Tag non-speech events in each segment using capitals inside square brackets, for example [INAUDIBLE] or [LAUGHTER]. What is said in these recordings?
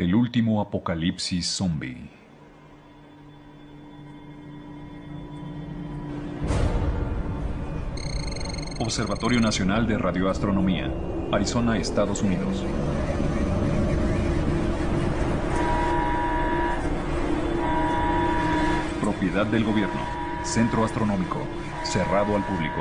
El último apocalipsis zombie. Observatorio Nacional de Radioastronomía, Arizona, Estados Unidos. Propiedad del gobierno. Centro Astronómico. Cerrado al público.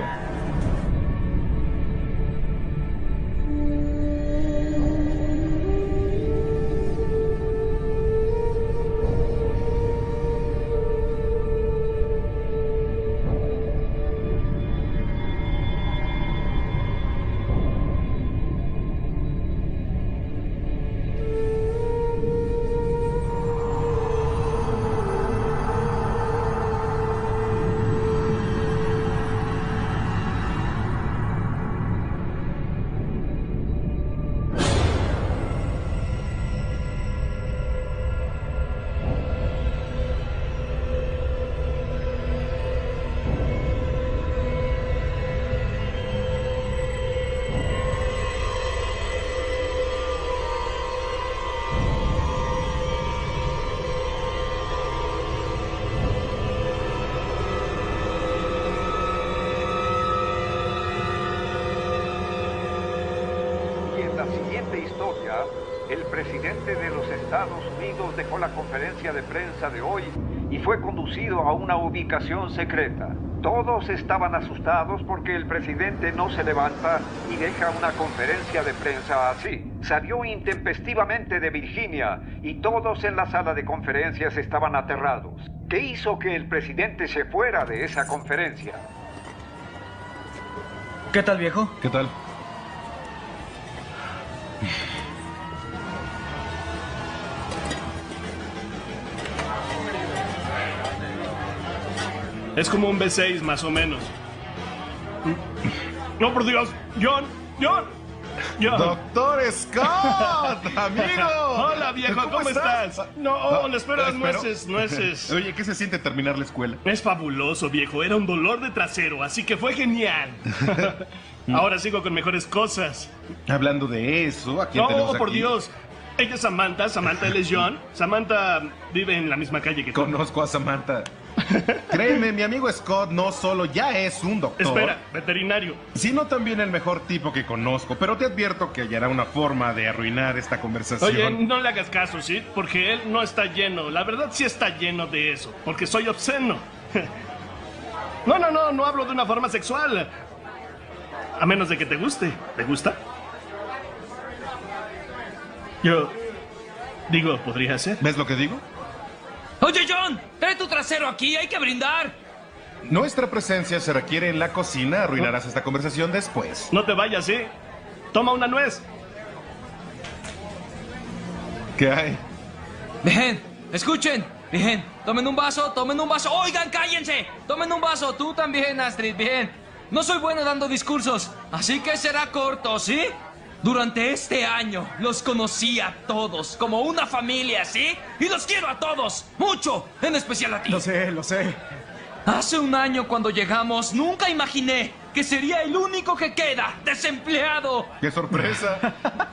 Conducido a una ubicación secreta. Todos estaban asustados porque el presidente no se levanta y deja una conferencia de prensa así. Salió intempestivamente de Virginia y todos en la sala de conferencias estaban aterrados. ¿Qué hizo que el presidente se fuera de esa conferencia? ¿Qué tal, viejo? ¿Qué tal? Es como un B6 más o menos. No, por Dios. John, John. John. Doctor Scott, [LAUGHS] amigo. Hola, viejo, ¿cómo, estás? No, oh, le espero las nueces, nueces. [LAUGHS] Oye, ¿qué se siente terminar la escuela? Es fabuloso, viejo. Era un dolor de trasero, así que fue genial. [LAUGHS] Ahora sigo con mejores cosas. Hablando de eso, ¿a quién tenemos No, por? Dios. Ella es Samantha, Samantha él es John. Samantha vive en la misma calle que tú. Conozco a Samantha. [LAUGHS] Créeme, mi amigo Scott no solo ya es un doctor, Espera, veterinario. sino también el mejor tipo que conozco. Pero te advierto que hallará una forma de arruinar esta conversación. Oye, no le hagas caso, ¿sí? Porque él no está lleno. La verdad sí está lleno de eso. Porque soy obsceno. [LAUGHS] No, no, no, no hablo de una forma sexual. A menos de que te guste. ¿Te gusta? Yo... Digo, podría ser. ¿Ves lo que digo? Oye, John, trae tu trasero aquí, hay que brindar. Nuestra presencia se requiere en la cocina. Arruinarás esta conversación después. No te vayas, ¿sí? Toma una nuez. ¿Qué hay? Bien, escuchen. Bien, tomen un vaso, tomen un vaso. Oigan, cállense. Tomen un vaso, tú también, Astrid. Bien. No soy bueno dando discursos, así que será corto, ¿sí? Durante este año los conocí a todos como una familia, ¿sí? Y los quiero a todos, mucho, en especial a ti. Lo sé, lo sé. Hace un año cuando llegamos, nunca imaginé que sería el único que queda desempleado. ¡Qué sorpresa!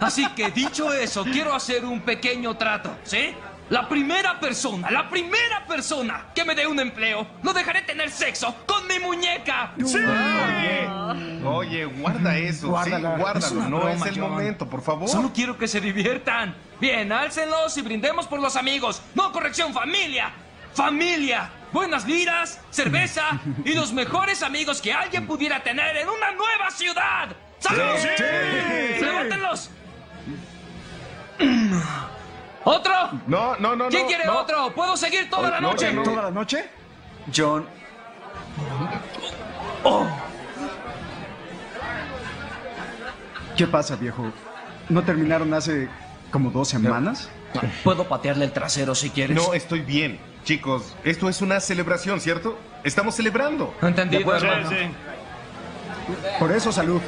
Así que dicho eso, quiero hacer un pequeño trato, ¿sí? La primera persona, la primera persona que me dé un empleo, lo dejaré tener sexo con mi muñeca. ¡Sí! Oye, oye, guarda eso. Guárdala. Sí, guárdalo. Es no broma, es el John. momento, por favor. Solo quiero que se diviertan. Bien, álcenlos y brindemos por los amigos. No, corrección, familia. Familia. Buenas liras, cerveza y los mejores amigos que alguien pudiera tener en una nueva ciudad. ¡Salud! Sí, sí. ¡Levántenlos! ¿Otro? No, no, no, ¿Quién no, quiere no. otro? ¿Puedo seguir toda la No, noche? no. ¿Toda la noche? John, ¿Qué pasa, viejo? ¿No terminaron hace como dos semanas? Puedo patearle el trasero si quieres. No, estoy bien. Chicos, esto es una celebración, ¿cierto? Estamos celebrando. Entendido, Sí, hermano. sí. Por eso, salud.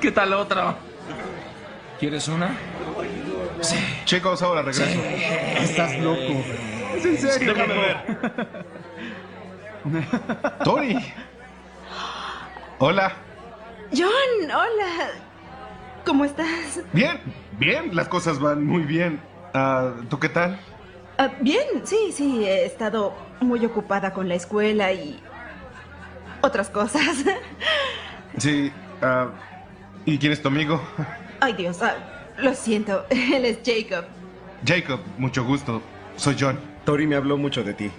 ¿Qué tal otro? ¿Quieres una? Chicos, ahora regreso. Estás loco. Es en serio, Déjame viejo. ver. [LAUGHS] Tori. Hola. John, hola. ¿Cómo estás? Bien, bien, las cosas van muy bien. Ah, ¿Tú qué tal? Ah, bien, sí, sí, he estado muy ocupada con la escuela y otras cosas. [LAUGHS] Sí. ah, ¿Y quién es tu amigo? Ay, Dios, ah, lo siento, [LAUGHS] él es Jacob. Jacob, mucho gusto. Soy John. Tori me habló mucho de ti.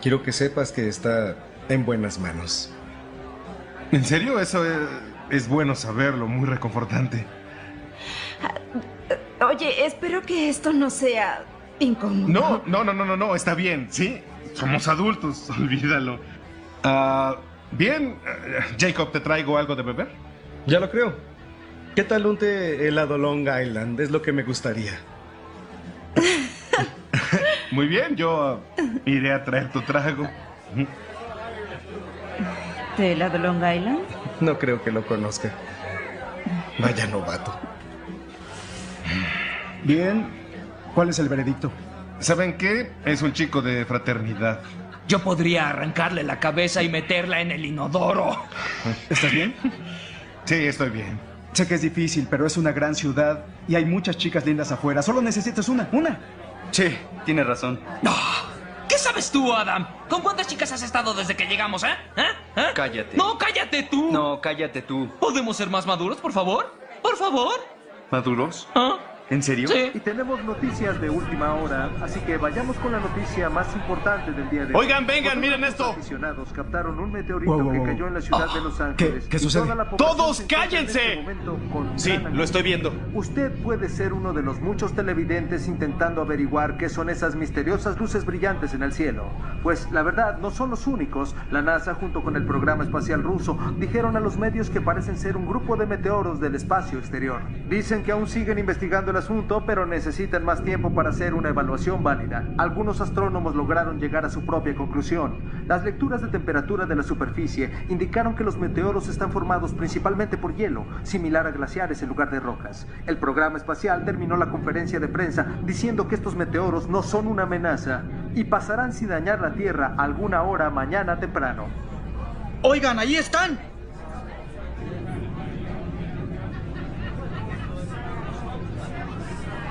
Quiero que sepas que está en buenas manos. ¿En serio? Eso es, es bueno saberlo, muy reconfortante. Oye, espero que esto no sea incómodo. No, no, no, no, no, no, está bien, ¿sí? Somos adultos, [LAUGHS] olvídalo. Ah, bien, eh, Jacob, ¿te traigo algo de beber? Ya lo creo. ¿Qué tal un té helado Long Island? Es lo que me gustaría. [LAUGHS] Muy bien, yo iré a traer tu trago. ¿De la de Long Island? No creo que lo conozca. Vaya novato. Bien. ¿Cuál es el veredicto? ¿Saben qué? Es un chico de fraternidad. Yo podría arrancarle la cabeza y meterla en el inodoro. ¿Estás bien? [LAUGHS] Sí, estoy bien. Sé que es difícil, pero es una gran ciudad y hay muchas chicas lindas afuera. Solo necesitas una, una. Sí, tiene razón. Ah, ¿Qué sabes tú, Adam? ¿Con cuántas chicas has estado desde que llegamos, eh? ¿Eh? ¿Eh? Cállate. No, cállate tú. No, cállate tú. ¿Podemos ser más maduros, por favor? Por favor. ¿Maduros? ¿Ah? ¿En serio? Sí. Y tenemos noticias de última hora, así que vayamos con la noticia más importante del día de hoy. Oigan, vengan, miren esto. aficionados captaron un meteorito Wow, wow, que wow. cayó en la ciudad de Los Ángeles. qué y sucede? la ¡Todos en cállense! este momento con Sí, lo estoy viendo. Usted puede ser uno de los muchos televidentes intentando averiguar qué son esas misteriosas luces brillantes en el cielo. Pues la verdad, no son los únicos. La NASA, junto con el programa espacial ruso, dijeron a los medios que parecen ser un grupo de meteoros del espacio exterior. Dicen que aún siguen investigando el asunto, pero necesitan más tiempo para hacer una evaluación válida. Algunos astrónomos lograron llegar a su propia conclusión. Las lecturas de temperatura de la superficie indicaron que los meteoros están formados principalmente por hielo, similar a glaciares en lugar de rocas. El programa espacial terminó la conferencia de prensa diciendo que estos meteoros no son una amenaza y pasarán sin dañar la Tierra alguna hora mañana temprano. Oigan, ahí están.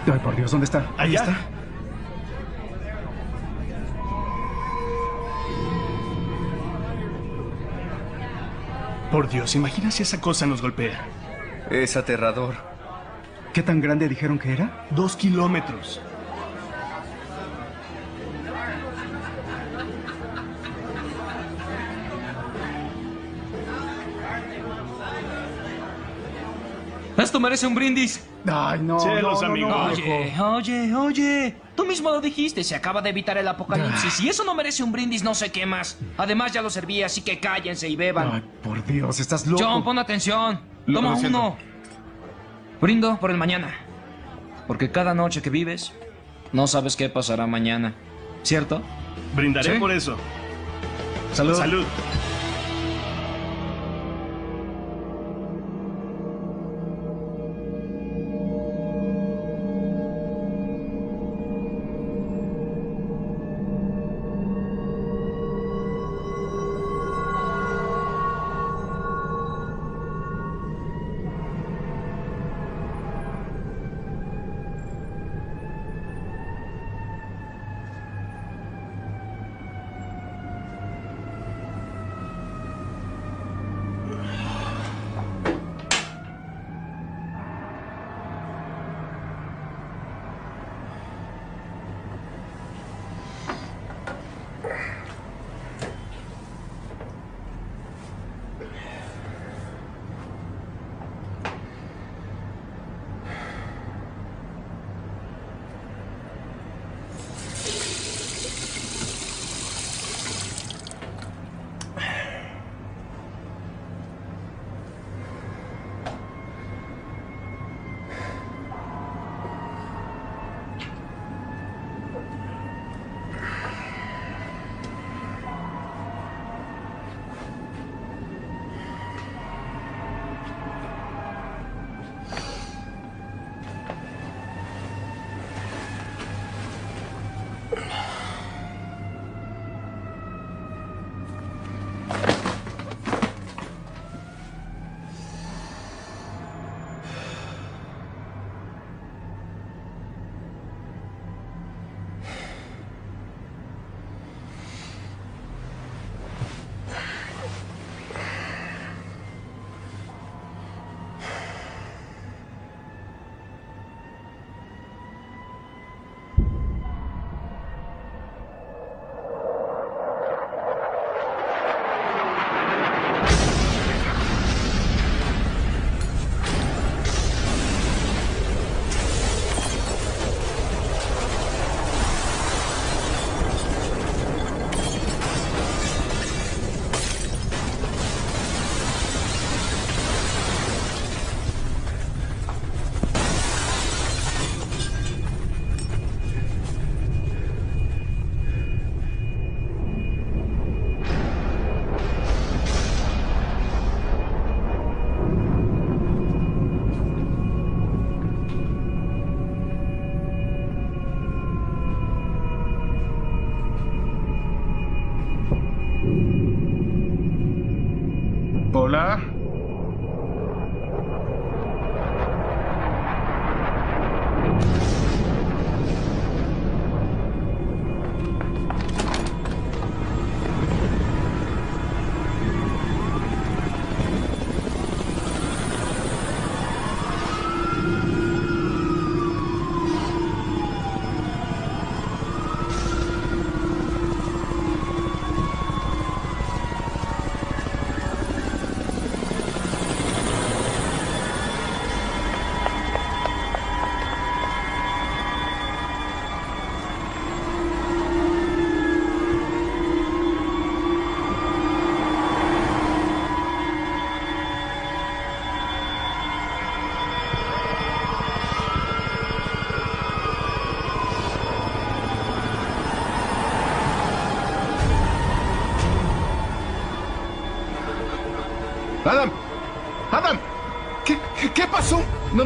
Ay, por Dios, ¿dónde está? Ahí Allá. está. Por Dios, imagina si esa cosa nos golpea. Es aterrador. ¿Qué tan grande dijeron que era? Dos kilómetros. Esto merece un brindis. Ay, no. No, no, amigo. no. Oye, oye, oye. Tú mismo lo dijiste, se acaba de evitar el apocalipsis. Y eso no merece un brindis, no sé qué más. Además, ya lo serví, así que cállense y beban. Ay, por Dios, estás loco. John, pon atención. Toma uno. Brindo por el mañana. Porque cada noche que vives, no sabes qué pasará mañana. ¿Cierto? Brindaré Sí. por eso. Salud. Salud.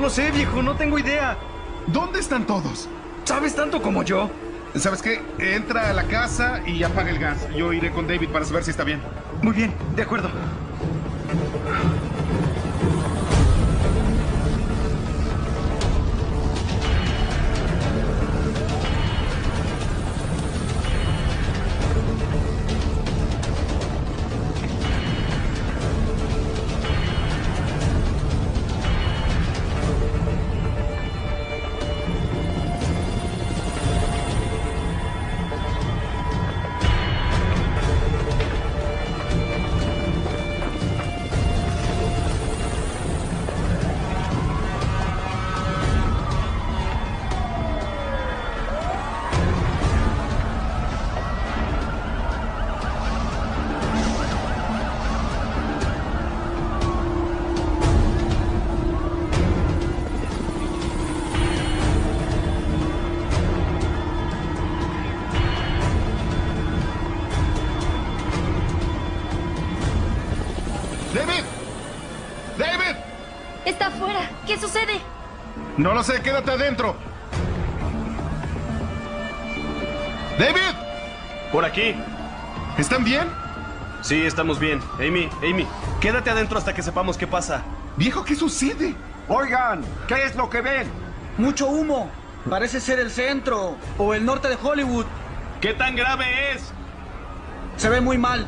Lo sé, viejo, no tengo idea. ¿Dónde están todos? ¿Sabes tanto como yo? ¿Sabes qué? Entra a la casa y apaga el gas. Yo iré con David para saber si está bien. Muy bien, de acuerdo. ¿Qué sucede? No lo sé, quédate adentro. ¡David! Por aquí. ¿Están bien? Sí, estamos bien. Amy, Amy, quédate adentro hasta que sepamos qué pasa. Viejo, ¿qué sucede? Oigan, ¿qué es lo que ven? Mucho humo. Parece ser el centro o el norte de Hollywood. ¿Qué tan grave es? Se ve muy mal.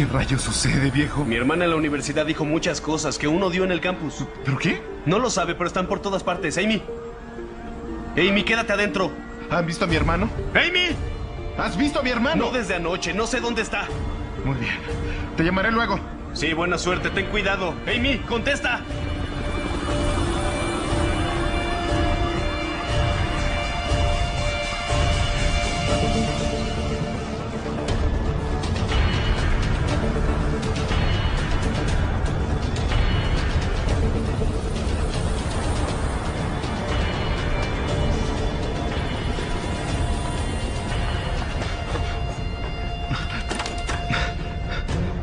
¿Qué rayos sucede, viejo? Mi hermana en la universidad dijo muchas cosas que uno dio en el campus. ¿Pero qué? No lo sabe, pero están por todas partes. Amy. Amy, quédate adentro. ¿Han visto a mi hermano? ¡Amy! ¿Has visto a mi hermano? No desde anoche, no sé dónde está. Muy bien. Te llamaré luego. Sí, buena suerte, ten cuidado. Amy, contesta.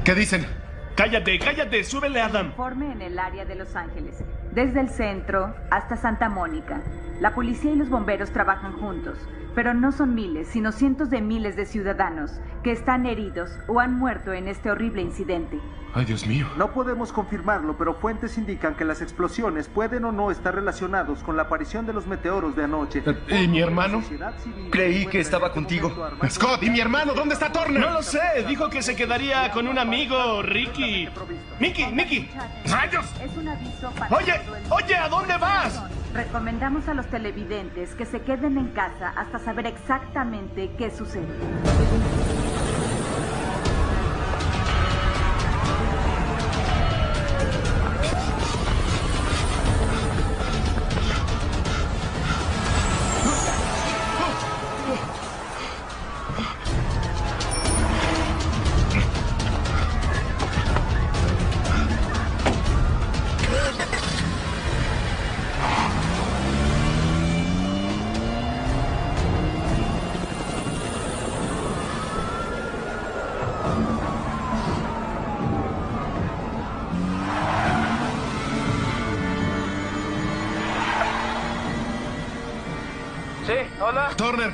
¿Qué dicen? Cállate, cállate, súbele, Adam. Informe en el área de Los Ángeles, desde el centro hasta Santa Mónica. La policía y los bomberos trabajan juntos, pero no son miles, sino cientos de miles de ciudadanos que están heridos o han muerto en este horrible incidente. Ay, Dios mío. No podemos confirmarlo, pero fuentes indican que las explosiones pueden o no estar relacionados con la aparición de los meteoros de anoche. ¿Y mi hermano? Creí que estaba contigo. Scott, ¿y mi hermano? ¿Dónde está Turner? No lo sé, dijo que se quedaría con un amigo, Ricky. Mickey, Mickey. ¡Rayos! Oye, oye, ¿a dónde vas? Recomendamos a los televidentes que se queden en casa hasta saber exactamente qué sucede.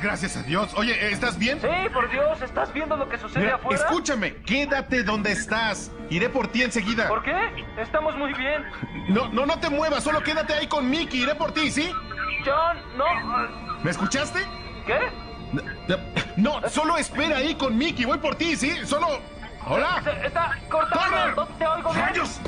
Gracias a Dios. Oye, ¿estás bien? Sí, por Dios, ¿estás viendo lo que sucede Mira, afuera? escúchame, quédate donde estás. Iré por ti enseguida. ¿Por qué? Estamos muy bien. No, no, no te muevas, solo quédate ahí con Mickey. Iré por ti, ¿sí? John, no. ¿Me escuchaste? ¿Qué? No, solo espera ahí con Mickey. Voy por ti, ¿sí? Solo. ¡Hola! Se- está cortado. Turner. No te oigo bien. ¡Rayos!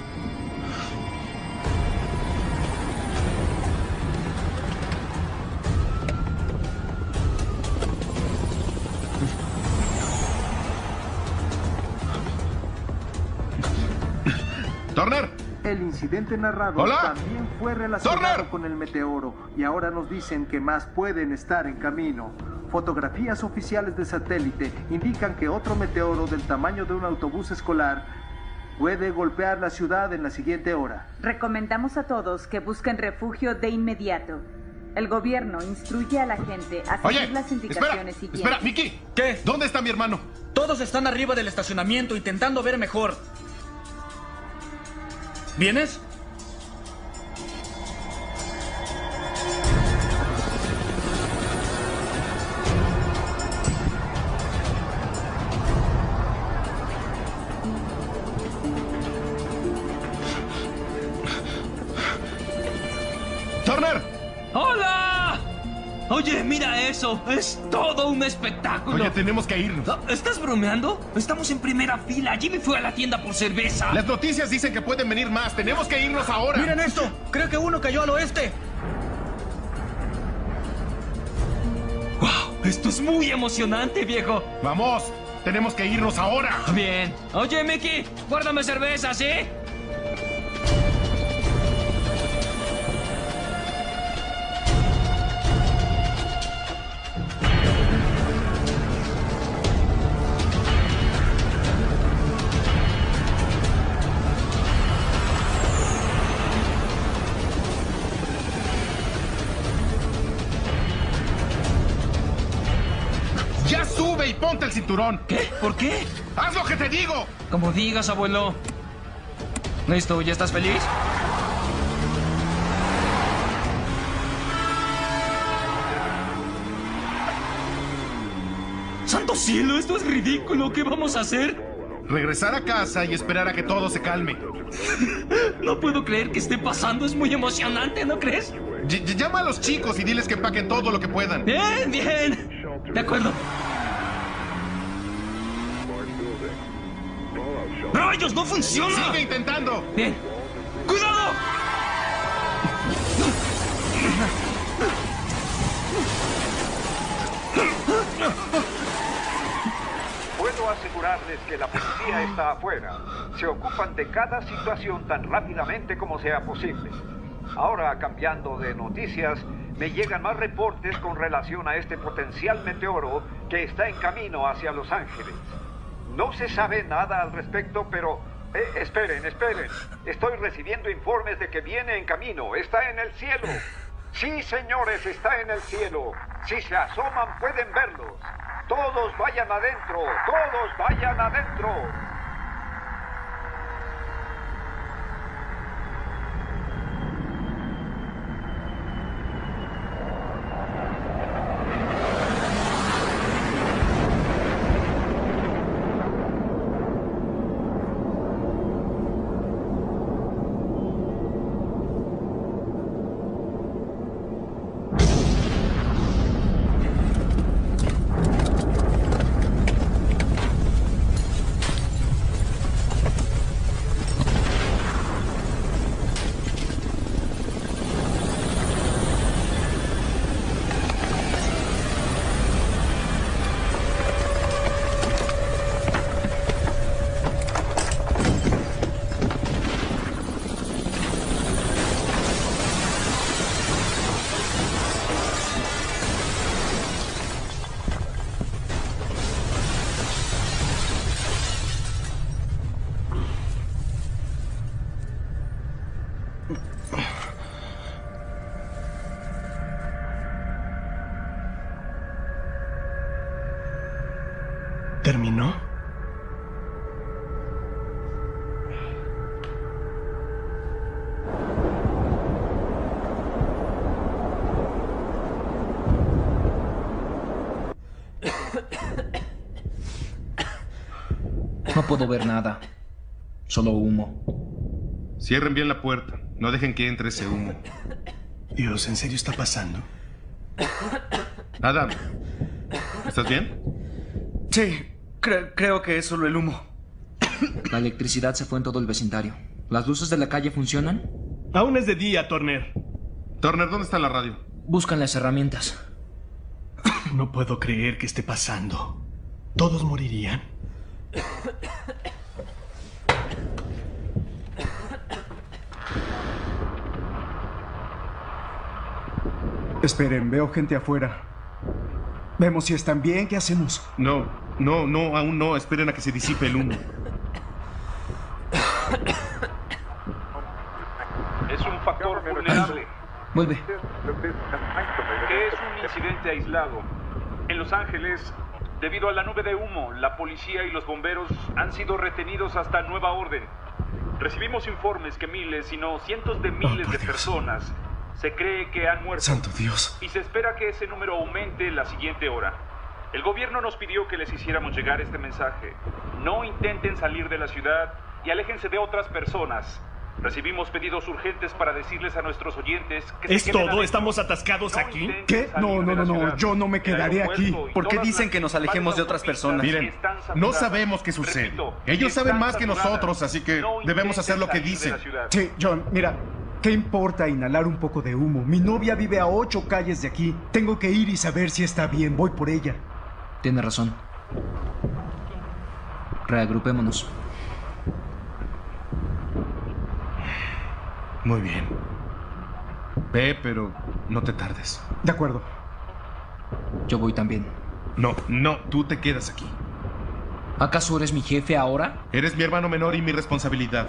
El incidente narrado Hola. también fue relacionado Turner. con el meteoro y ahora nos dicen que más pueden estar en camino. Fotografías oficiales de satélite indican que otro meteoro del tamaño de un autobús escolar puede golpear la ciudad en la siguiente hora. Recomendamos a todos que busquen refugio de inmediato. El gobierno instruye a la gente a seguir oye, las espera, indicaciones siguientes. espera, Mickey. ¿Qué? ¿Dónde está mi hermano? Todos están arriba del estacionamiento intentando ver mejor. ¿Vienes? Eso. Es todo un espectáculo. Oye, tenemos que irnos. Ah, ¿Estás bromeando? Estamos en primera fila. Jimmy fue a la tienda por cerveza. Las noticias dicen que pueden venir más. Tenemos que irnos ahora. Miren esto. Creo que uno cayó al oeste. ¡Wow! Esto es muy emocionante, viejo. Vamos. Tenemos que irnos ahora. Bien. Oye, Mickey, guárdame cerveza, ¿sí? Cinturón. ¿Qué? ¿Por qué? ¡Haz lo que te digo! Como digas, abuelo. ¿Listo? ¿Ya estás feliz? ¡Santo cielo! ¡Esto es ridículo! ¿Qué vamos a hacer? Regresar a casa y esperar a que todo se calme. [LAUGHS] No puedo creer que esté pasando. Es muy emocionante, ¿no crees? Y- llama a los chicos y diles que empaquen todo lo que puedan. Bien, bien. De acuerdo. ¡No funciona! Sigue intentando. Bien. ¡Cuidado! Puedo asegurarles que la policía está afuera. Se ocupan de cada situación tan rápidamente como sea posible. Ahora, cambiando de noticias, me llegan más reportes con relación a este potencial meteoro que está en camino hacia Los Ángeles. No se sabe nada al respecto, pero... eh, esperen, esperen. Estoy recibiendo informes de que viene en camino. Está en el cielo. Sí, señores, está en el cielo. Si se asoman, pueden verlos. Todos vayan adentro. Todos vayan adentro. No puedo ver nada. Solo humo. Cierren bien la puerta. No dejen que entre ese humo. Dios, ¿en serio está pasando? Adam, ¿estás bien? Sí, cre- creo que es solo el humo. La electricidad se fue en todo el vecindario. ¿Las luces de la calle funcionan? Aún es de día, Turner. Turner, ¿dónde está la radio? Buscan las herramientas. No puedo creer que esté pasando. ¿Todos morirían? Esperen, veo gente afuera. Vemos si están bien, ¿qué hacemos? No, no, no, aún no. Esperen a que se disipe el humo. Es un factor vulnerable. Vuelve. que es un incidente aislado. En Los Ángeles, debido a la nube de humo, la policía y los bomberos han sido retenidos hasta nueva orden. Recibimos informes que miles, si no cientos de miles de personas se cree que han muerto. Santo Dios. Y se espera que ese número aumente la siguiente hora. El gobierno nos pidió que les hiciéramos llegar este mensaje. No intenten salir de la ciudad y aléjense de otras personas. Recibimos pedidos urgentes para decirles a nuestros oyentes que ¿Es todo? ¿Estamos atascados aquí? ¿Qué? No, no, no, no. Yo no me quedaré aquí. Porque dicen que nos alejemos de otras personas. Miren, no sabemos qué sucede. Ellos saben más que nosotros, así que debemos hacer lo que dicen. Sí, John, mira. ¿Qué importa inhalar un poco de humo? Mi novia vive a ocho calles de aquí. Tengo que ir y saber si está bien. Voy por ella. Tiene razón. Reagrupémonos. Muy bien. Ve, pero no te tardes. De acuerdo. Yo voy también. No, no, tú te quedas aquí. ¿Acaso eres mi jefe ahora? Eres mi hermano menor y mi responsabilidad.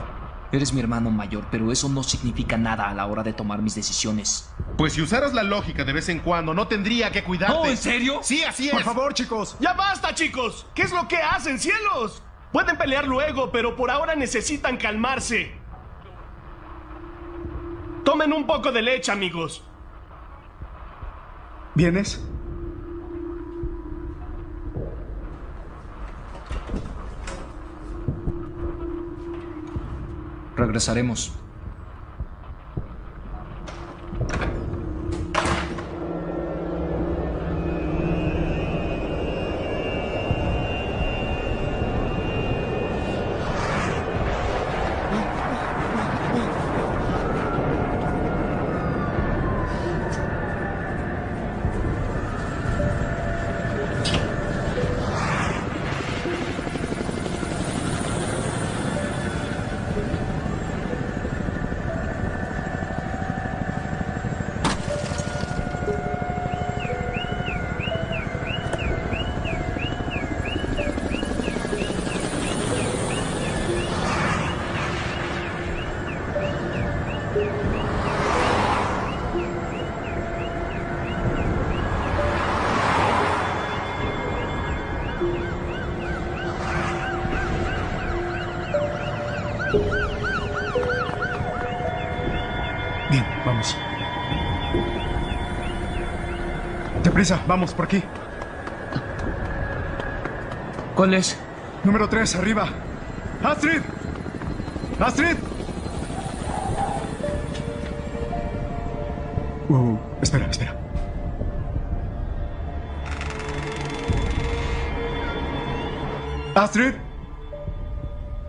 Eres mi hermano mayor, pero eso no significa nada a la hora de tomar mis decisiones. Pues si usaras la lógica de vez en cuando, no tendría que cuidarte. ¿No, en serio? Sí, así es. Por favor, chicos. ¡Ya basta, chicos! ¿Qué es lo que hacen, cielos? Pueden pelear luego, pero por ahora necesitan calmarse. Tomen un poco de leche, amigos. ¿Vienes? Regresaremos. Deprisa, vamos, por aquí. ¿Cuál es? Número 3, arriba. ¡Astrid! ¡Astrid! Uh, espera, espera. Astrid.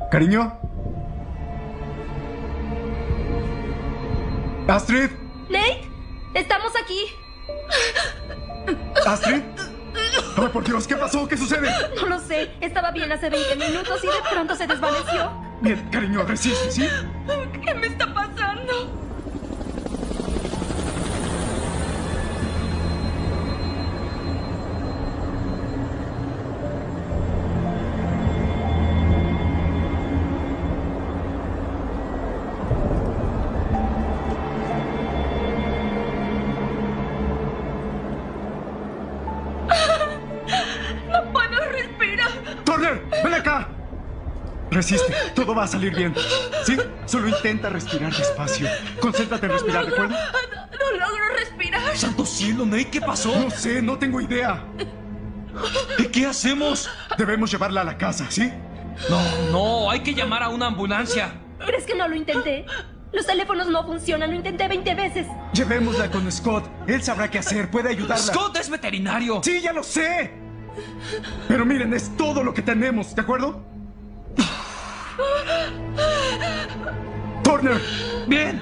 Cariño. Astrid. Sucede? No lo sé. Estaba bien hace 20 minutos y de pronto se desvaneció. Bien, cariño, resiste, ¿sí? Resiste, todo va a salir bien. ¿Sí? Solo intenta respirar despacio. Concéntrate en respirar, ¿de acuerdo? No logro respirar. ¡Santo cielo, Nate! ¿Qué pasó? No sé, no tengo idea. ¿Y qué hacemos? Debemos llevarla a la casa, ¿sí? No, no, hay que llamar a una ambulancia. ¿Crees que no lo intenté? Los teléfonos no funcionan, lo intenté 20 veces. Llevémosla con Scott. Él sabrá qué hacer, puede ayudarla. Scott es veterinario. Sí, ya lo sé. Pero miren, es todo lo que tenemos, ¿de acuerdo? Turner. Bien.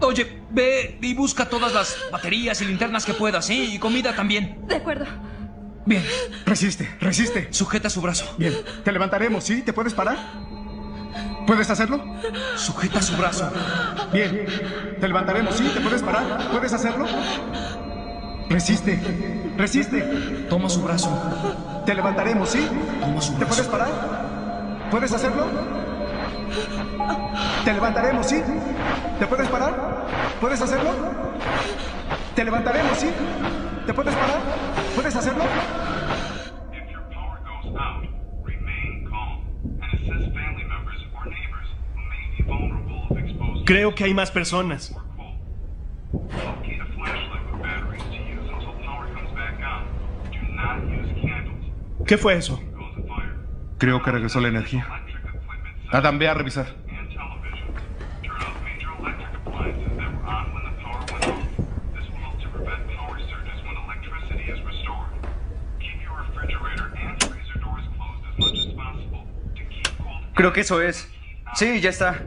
Oye, ve y busca todas las baterías y linternas que puedas, ¿sí? Y comida también. De acuerdo. Bien. Resiste, resiste. Sujeta su brazo. Bien, te levantaremos, ¿sí? ¿Te puedes parar? ¿Puedes hacerlo? Sujeta su brazo. Bien, te levantaremos, ¿sí? ¿Te puedes parar? ¿Puedes hacerlo? Resiste, resiste. Toma su brazo. Te levantaremos, ¿sí? Toma su ¿Te puedes brazo. parar? ¿Puedes hacerlo? Te levantaremos, ¿sí? ¿Te puedes parar? ¿Puedes hacerlo? Te levantaremos, ¿sí? ¿Te puedes parar? ¿Puedes hacerlo? Creo que hay más personas. ¿Qué fue eso? Creo que regresó la energía. Adam, ve a revisar. Creo que eso es. Sí, ya está.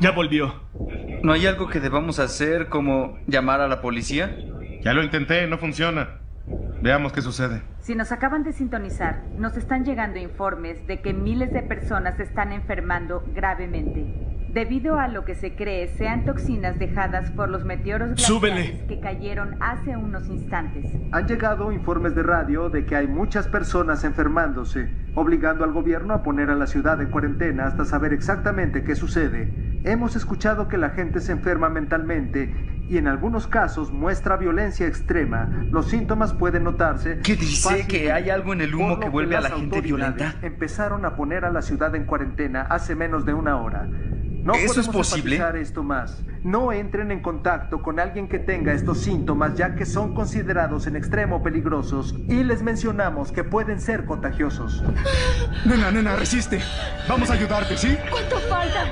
Ya volvió. ¿No hay algo que debamos hacer como llamar a la policía? Ya lo intenté, no funciona. Veamos qué sucede. Si nos acaban de sintonizar, nos están llegando informes de que miles de personas están enfermando gravemente. Debido a lo que se cree sean toxinas dejadas por los meteoros glaciares que cayeron hace unos instantes. Han llegado informes de radio de que hay muchas personas enfermándose, obligando al gobierno a poner a la ciudad en cuarentena hasta saber exactamente qué sucede. Hemos escuchado que la gente se enferma mentalmente y en algunos casos muestra violencia extrema. Los síntomas pueden notarse. ¿Qué dice que hay algo en el humo que vuelve a la gente violenta? Empezaron a poner a la ciudad en cuarentena hace menos de una hora. No ¿Eso es podemos posible? esto más. No entren en contacto con alguien que tenga estos síntomas ya que son considerados en extremo peligrosos y les mencionamos que pueden ser contagiosos. Nena, nena, resiste. Vamos a ayudarte, ¿sí? ¿Cuánto falta?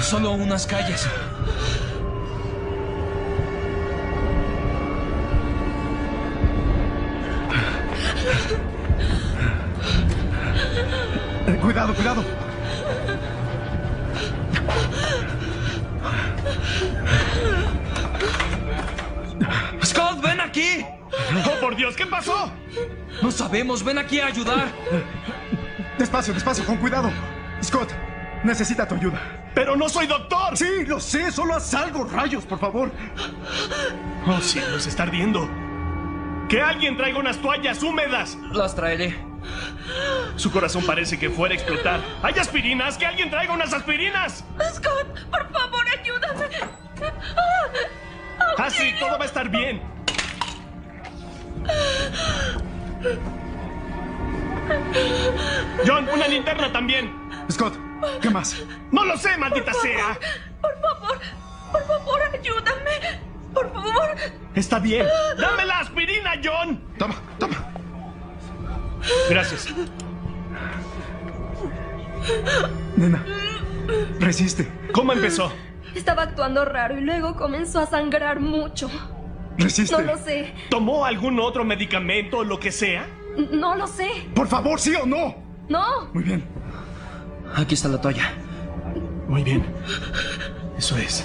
Solo unas calles. Cuidado, cuidado. Scott, ven aquí. ¡Oh, por Dios! ¿Qué pasó? No sabemos, ven aquí a ayudar. Despacio, despacio, con cuidado. Scott, necesita tu ayuda. ¡Pero no soy doctor! Sí, lo sé, solo haz algo, rayos, por favor. Oh, cielos, está ardiendo. ¡Que alguien traiga unas toallas húmedas! Las traeré. Su corazón parece que fuera a explotar. ¿Hay aspirinas? ¡Que alguien traiga unas aspirinas! Scott, por favor, ayúdame. Ah, sí, todo va a estar bien. John, una linterna también. Scott, ¿qué más? No lo sé, maldita sea. Por favor, por favor, ayúdame. Por favor. Está bien. Dame la aspirina, John. Toma, toma. Gracias. Nena, resiste. ¿Cómo empezó? Estaba actuando raro y luego comenzó a sangrar mucho. Resiste. No lo sé. ¿Tomó algún otro medicamento o lo que sea? No lo sé. Por favor, ¿sí o no? No. Muy bien. Aquí está la toalla. Muy bien. Eso es.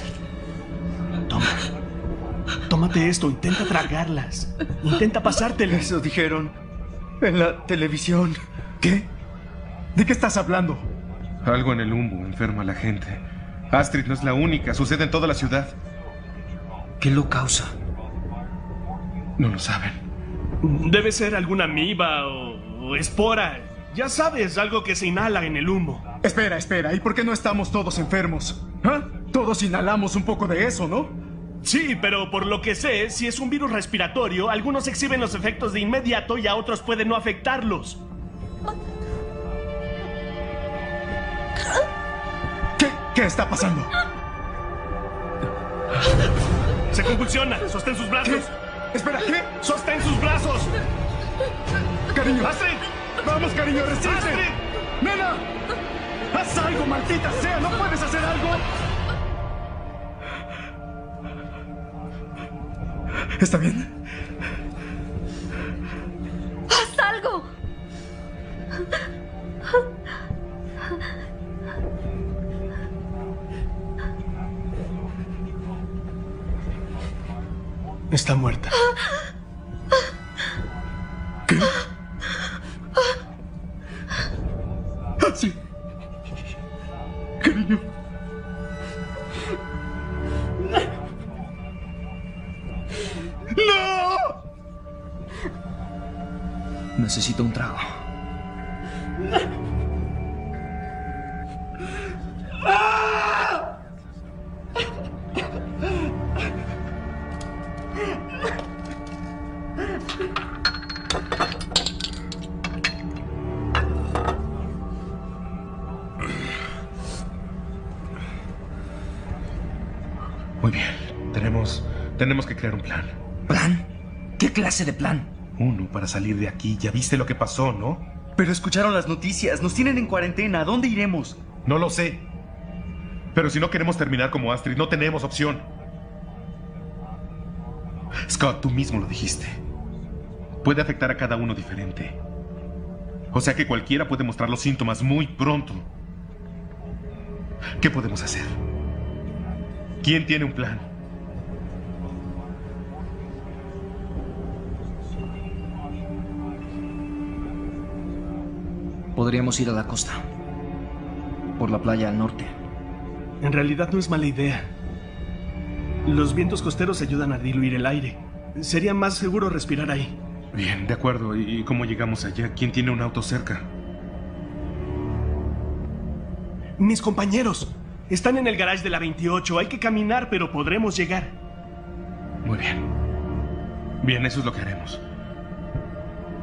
Toma. Tómate esto, intenta tragarlas. Intenta pasártelas. Eso dijeron en la televisión. ¿Qué? ¿De qué estás hablando? Algo en el humo enferma a la gente. Astrid no es la única, sucede en toda la ciudad. ¿Qué lo causa? No lo saben. Debe ser alguna amiba o, o espora. Ya sabes, algo que se inhala en el humo. Espera, espera, ¿y por qué no estamos todos enfermos? ¿Ah? Todos inhalamos un poco de eso, ¿no? Sí, pero por lo que sé, si es un virus respiratorio, algunos exhiben los efectos de inmediato y a otros pueden no afectarlos. ¿Qué, qué está pasando? Se convulsiona. Sostén sus brazos. ¿Qué? Espera, ¿qué? Sostén sus brazos. Cariño. Astrid. Vamos, cariño, resiste. Astrid. Nena. Haz algo, maldita sea. ¿No puedes hacer algo? ¿Está bien? ¡Haz algo! Está muerta. Clase de plan? Uno para salir de aquí. Ya viste lo que pasó, ¿no? Pero escucharon las noticias. Nos tienen en cuarentena. ¿A dónde iremos? No lo sé. Pero si no queremos terminar como Astrid, no tenemos opción. Scott, tú mismo lo dijiste. Puede afectar a cada uno diferente. O sea que cualquiera puede mostrar los síntomas muy pronto. ¿Qué podemos hacer? ¿Quién tiene un plan? Podríamos ir a la costa. Por la playa al norte. En realidad no es mala idea. Los vientos costeros ayudan a diluir el aire. Sería más seguro respirar ahí. Bien, de acuerdo. ¿Y cómo llegamos allá? ¿Quién tiene un auto cerca? Mis compañeros. Están en el garage de la 28. Hay que caminar, pero podremos llegar. Muy bien. Bien, eso es lo que haremos.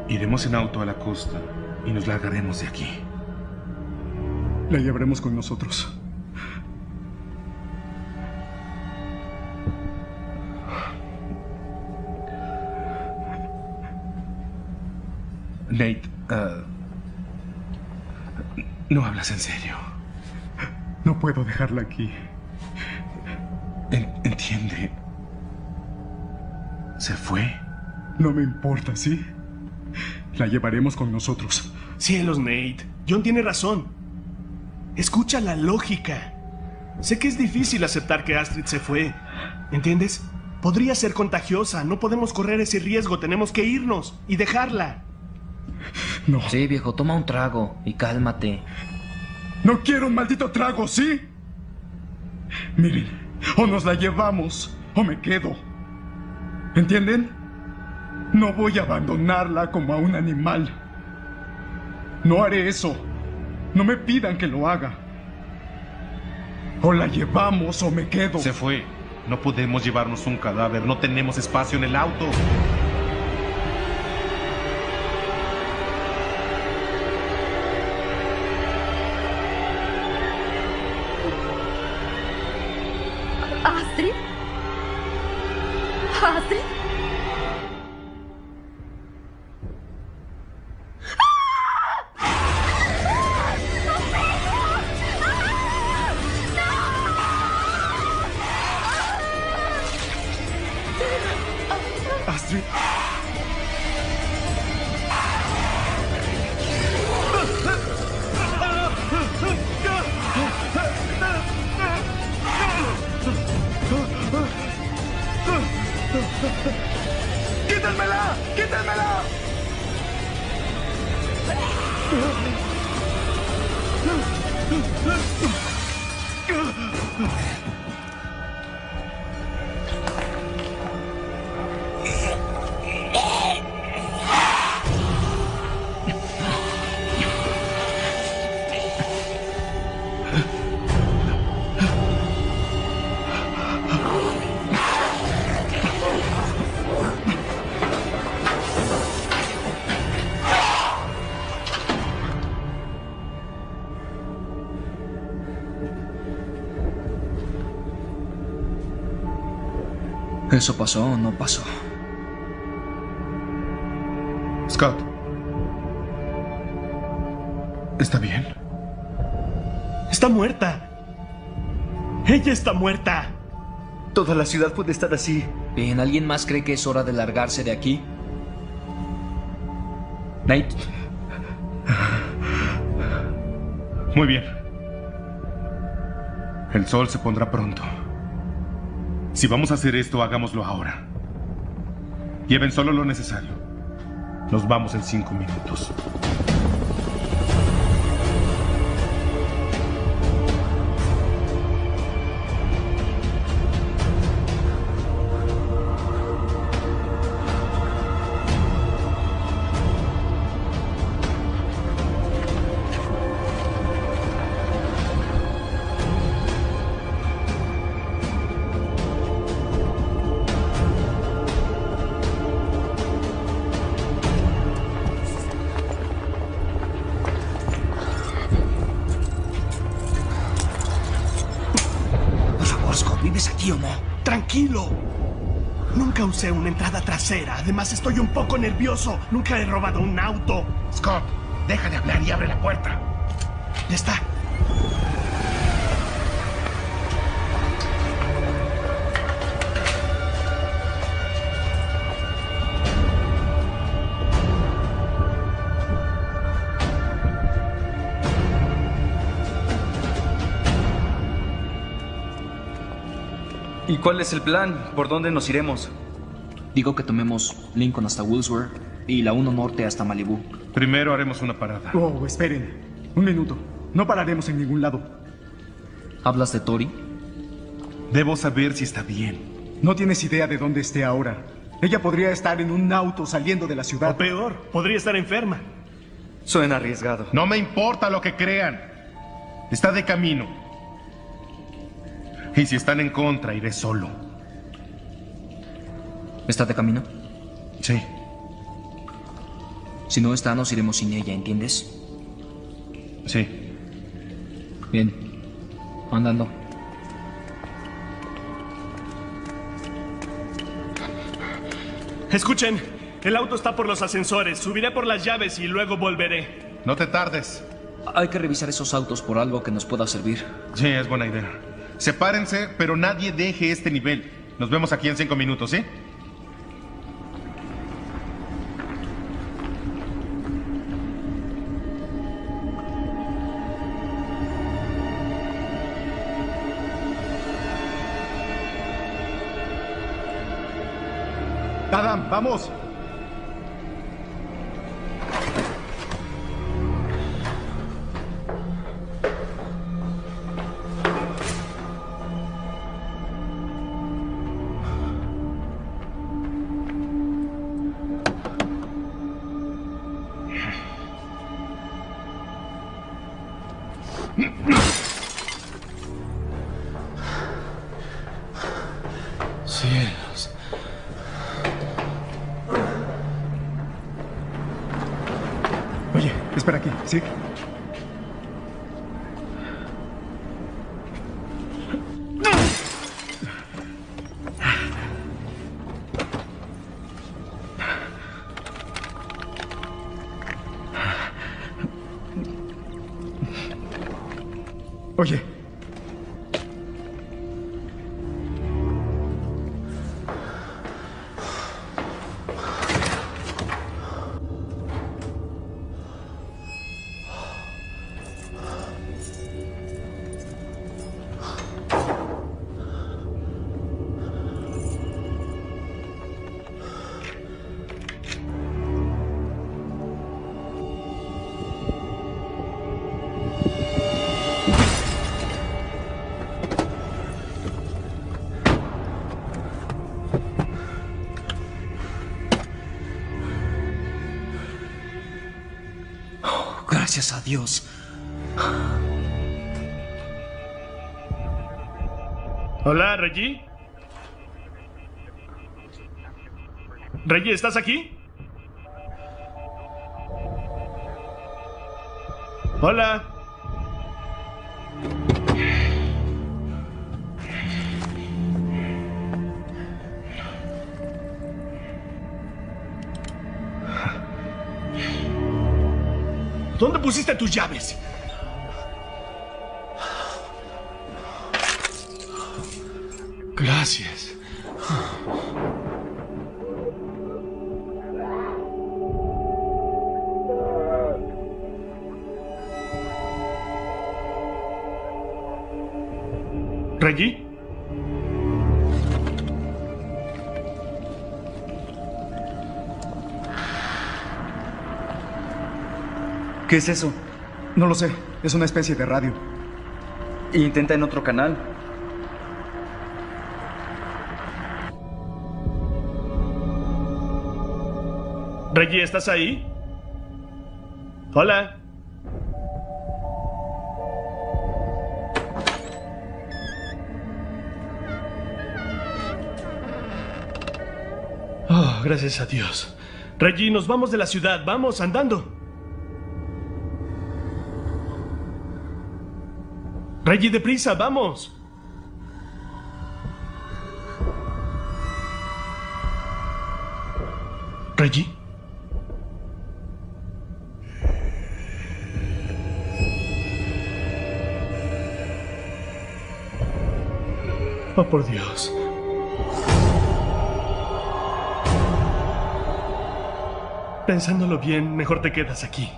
Iremos en auto a la costa y nos largaremos de aquí. La llevaremos con nosotros. Nate, uh, no hablas en serio. No puedo dejarla aquí. En- entiende. ¿Se fue? No me importa, ¿sí? La llevaremos con nosotros. Cielos, Nate. John tiene razón. Escucha la lógica. Sé que es difícil aceptar que Astrid se fue. ¿Entiendes? Podría ser contagiosa. No podemos correr ese riesgo. Tenemos que irnos y dejarla. No. Sí, viejo, toma un trago y cálmate. No quiero un maldito trago, ¿sí? Miren, o nos la llevamos o me quedo. ¿Entienden? No voy a abandonarla como a un animal. No haré eso. No me pidan que lo haga. O la llevamos o me quedo. Se fue. No podemos llevarnos un cadáver. No tenemos espacio en el auto. ¿Eso pasó o no pasó? Scott. ¿Está bien? Está muerta. Ella está muerta. Toda la ciudad puede estar así. Bien, ¿alguien más cree que es hora de largarse de aquí? Nate. Muy bien. El sol se pondrá pronto. Si vamos a hacer esto, hagámoslo ahora. Lleven solo lo necesario. Nos vamos en cinco minutos. Además, estoy un poco nervioso. Nunca he robado un auto. Scott, deja de hablar y abre la puerta. Ya está. ¿Y cuál es el plan? ¿Por dónde nos iremos? Digo que tomemos Lincoln hasta Woolsworth y la 1 Norte hasta Malibu. Primero haremos una parada. Oh, esperen. Un minuto. No pararemos en ningún lado. ¿Hablas de Tori? Debo saber si está bien. No tienes idea de dónde esté ahora. Ella podría estar en un auto saliendo de la ciudad. O peor, podría estar enferma. Suena arriesgado. No me importa lo que crean. Está de camino. Y si están en contra, iré solo. ¿Está de camino? Sí. Si no está, nos iremos sin ella, ¿entiendes? Sí. Bien. Andando. Escuchen, el auto está por los ascensores. Subiré por las llaves y luego volveré. No te tardes. Hay que revisar esos autos por algo que nos pueda servir. Sí, es buena idea. Sepárense, pero nadie deje este nivel. Nos vemos aquí en cinco minutos, ¿sí? Vamos. Dios. Hola, Reggie. Reggie, ¿estás aquí? Hola. ¿Dónde pusiste tus llaves? Gracias. ¿Reggie? ¿Qué es eso? No lo sé. Es una especie de radio. Intenta en otro canal. Reggie, ¿estás ahí? Hola. Oh, gracias a Dios. Reggie, nos vamos de la ciudad. Vamos, andando. Reggie, deprisa, vamos. Reggie. Oh, por Dios. Pensándolo bien, mejor te quedas aquí.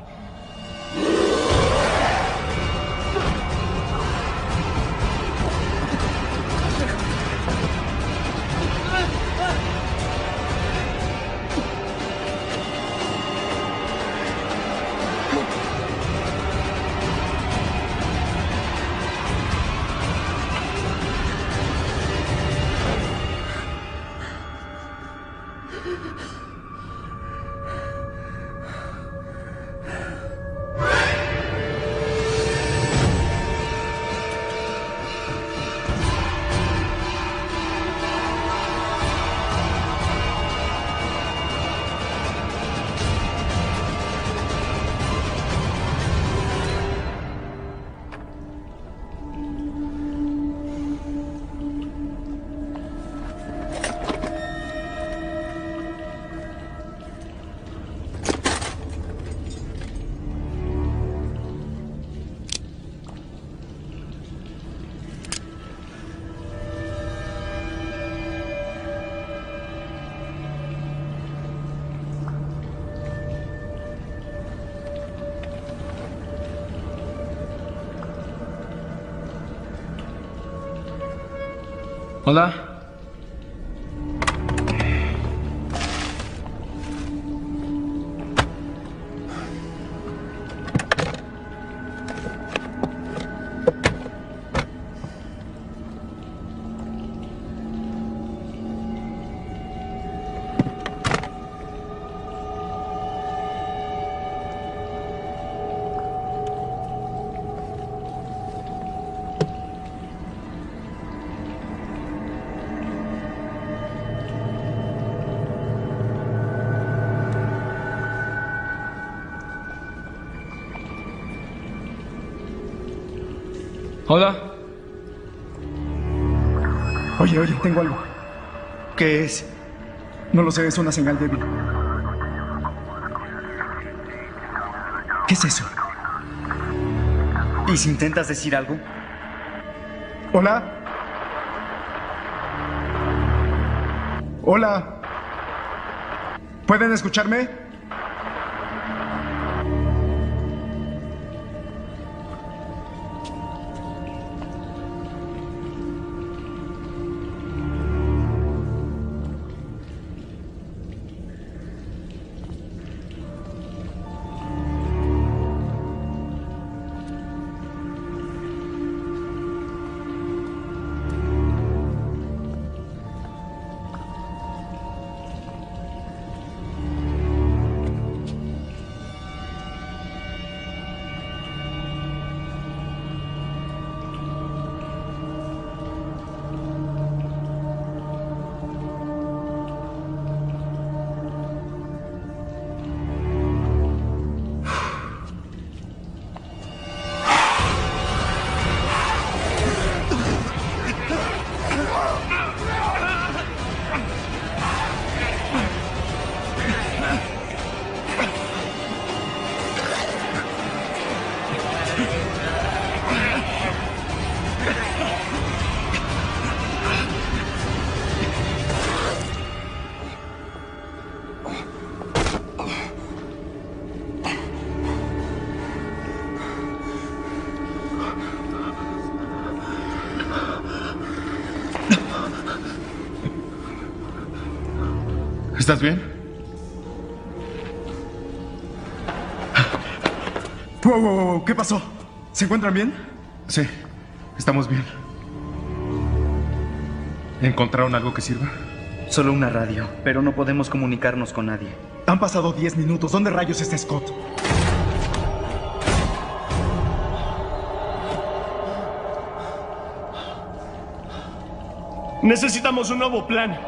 Hola. Oye, oye, tengo algo. ¿Qué es? No lo sé, es una señal débil. ¿Qué es eso? ¿Y si intentas decir algo? Hola. Hola. ¿Pueden escucharme? ¿Estás bien? Wow, wow, wow, ¿Qué pasó? ¿Se encuentran bien? Sí, estamos bien. ¿Encontraron algo que sirva? Solo una radio, pero no podemos comunicarnos con nadie. Han pasado 10 minutos. ¿Dónde rayos está Scott? Necesitamos un nuevo plan.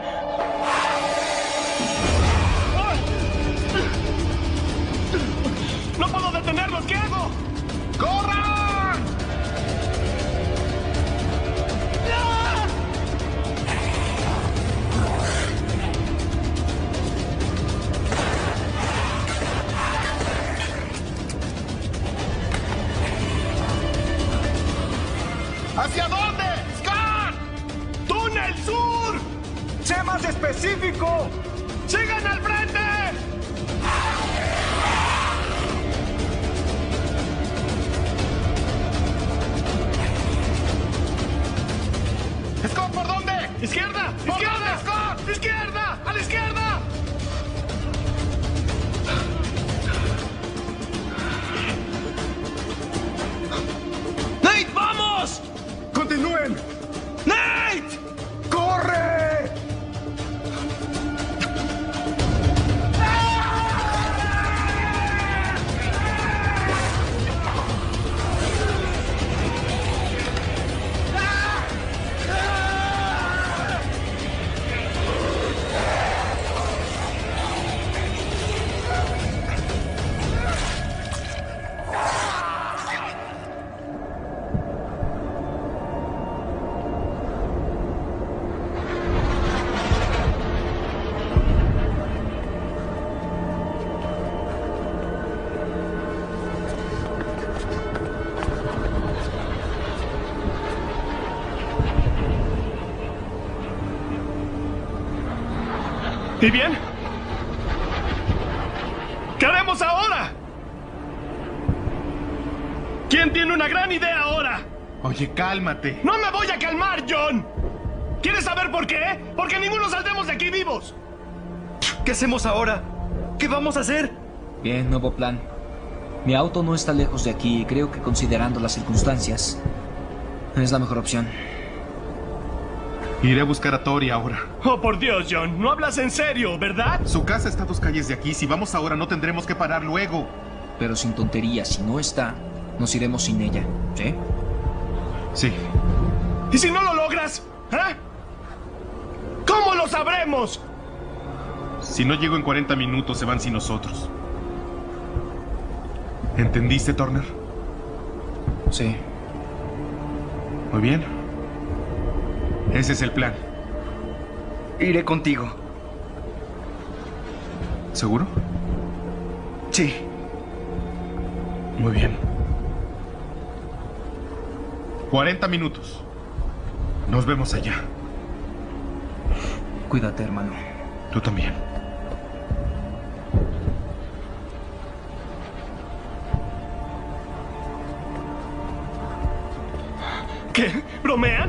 ¿Y bien? ¿Qué haremos ahora? ¿Quién tiene una gran idea ahora? Oye, cálmate. ¡No me voy a calmar, John! ¿Quieres saber por qué? Porque ninguno saldremos de aquí vivos. ¿Qué hacemos ahora? ¿Qué vamos a hacer? Bien, nuevo plan. Mi auto no está lejos de aquí y creo que considerando las circunstancias, es la mejor opción. Iré a buscar a Tori ahora. Oh, por Dios, John, no hablas en serio, ¿verdad? Su casa está a dos calles de aquí. Si vamos ahora, no tendremos que parar luego. Pero sin tonterías, si no está, nos iremos sin ella, ¿sí? Sí. ¿Y si no lo logras? ¿Eh? ¿Cómo lo sabremos? Si no llego en 40 minutos, se van sin nosotros. ¿Entendiste, Turner? Sí. Muy bien. Ese es el plan. Iré contigo. ¿Seguro? Sí. Muy bien. 40 minutos. Nos vemos allá. Cuídate, hermano. Tú también. ¿Qué? ¿Bromean?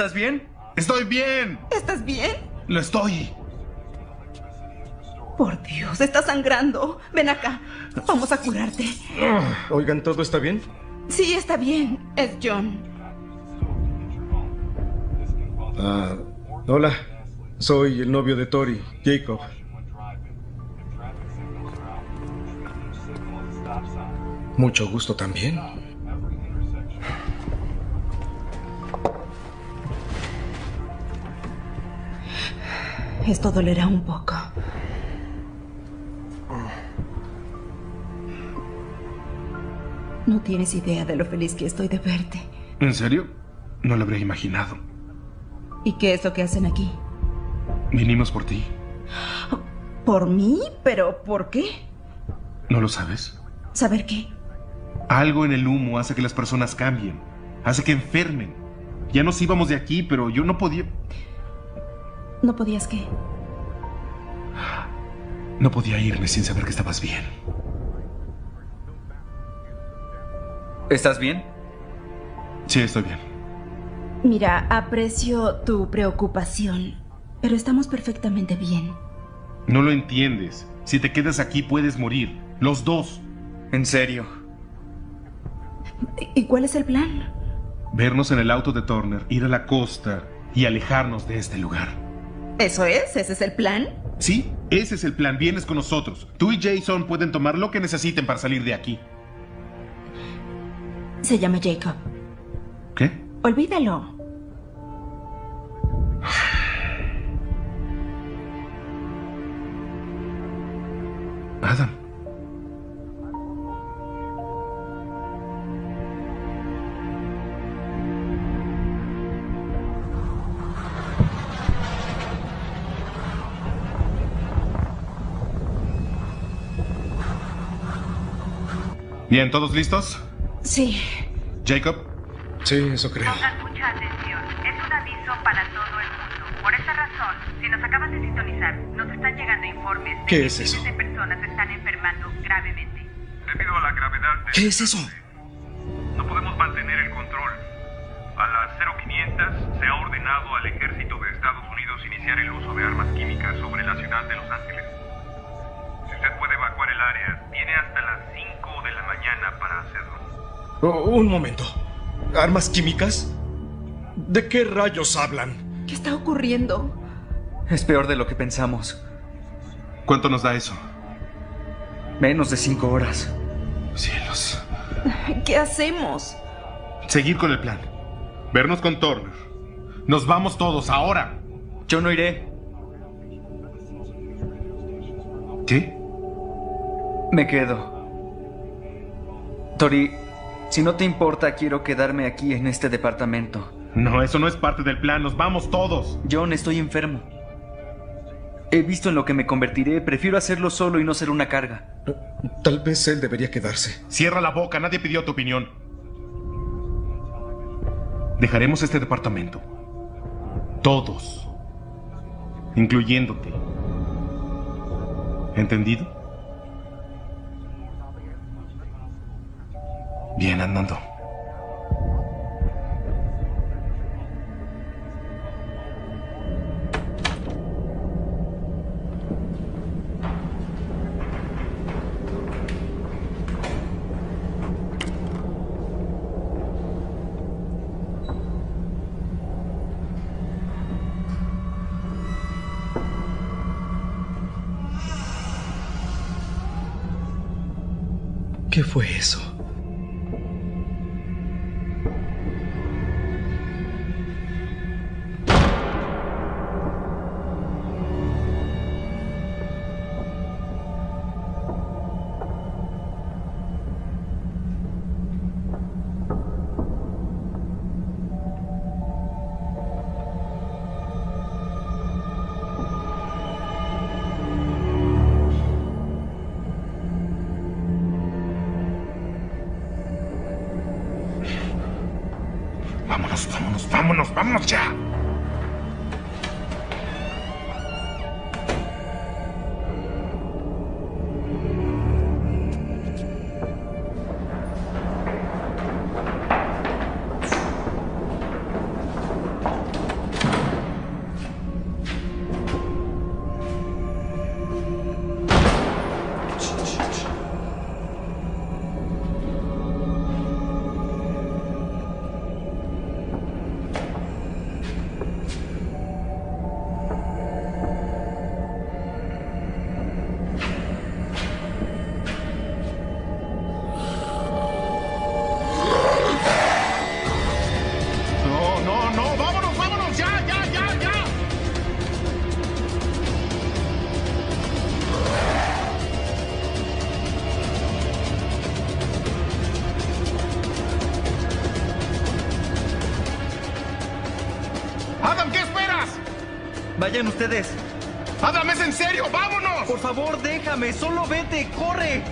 ¿Estás bien? Estoy bien. ¿Estás bien? Lo estoy. Por Dios, está sangrando. Ven acá. Vamos a curarte. Oigan, ¿todo está bien? Sí, está bien. Es John. Ah, hola. Soy el novio de Tori, Jacob. Mucho gusto también. Esto dolerá un poco. No tienes idea de lo feliz que estoy de verte. ¿En serio? No lo habría imaginado. ¿Y qué es lo que hacen aquí? Vinimos por ti. ¿Por mí? ¿Pero por qué? ¿No lo sabes? ¿Saber qué? Algo en el humo hace que las personas cambien. Hace que enfermen. Ya nos íbamos de aquí, pero yo no podía... ¿No podías qué? No podía irme sin saber que estabas bien. ¿Estás bien? Sí, estoy bien. Mira, aprecio tu preocupación, pero estamos perfectamente bien. No lo entiendes. Si te quedas aquí puedes morir. Los dos. ¿En serio? ¿Y cuál es el plan? Vernos en el auto de Turner, ir a la costa y alejarnos de este lugar. ¿Eso es? ¿Ese es el plan? Sí, ese es el plan. Vienes con nosotros. Tú y Jason pueden tomar lo que necesiten para salir de aquí. Se llama Jacob. ¿Qué? Olvídalo. Adam. Bien, ¿todos listos? Sí. Jacob. Sí, eso creo. Pongan mucha atención. Es un aviso para todo el mundo. Por esa razón, si nos acaban de sintonizar, nos están llegando informes de ¿Qué que es eso? de personas están enfermando gravemente. Debido a la gravedad de... ¿Qué es eso? No podemos mantener el control. A las 0500 se ha ordenado al ejército de Estados Unidos iniciar el uso de armas químicas sobre la ciudad de Los Ángeles. Si usted puede evacuar el área, tiene hasta las 5 de la mañana para hacerlo. Oh, un momento. ¿Armas químicas? ¿De qué rayos hablan? ¿Qué está ocurriendo? Es peor de lo que pensamos. ¿Cuánto nos da eso? Menos de cinco horas. Cielos. ¿Qué hacemos? Seguir con el plan. Vernos con Turner. Nos vamos todos ahora. Yo no iré. ¿Qué? Me quedo. Tori, si no te importa, quiero quedarme aquí en este departamento. No, eso no es parte del plan. Nos vamos todos. John, estoy enfermo. He visto en lo que me convertiré. Prefiero hacerlo solo y no ser una carga. Tal vez él debería quedarse. Cierra la boca. Nadie pidió tu opinión. Dejaremos este departamento. Todos. Incluyéndote. ¿Entendido? Bien, andando. ¿Qué fue eso? Vámonos, vámonos, vámonos, vámonos ya. Vayan ustedes. Adam, es en serio, vámonos. Por favor, déjame, solo vete, corre.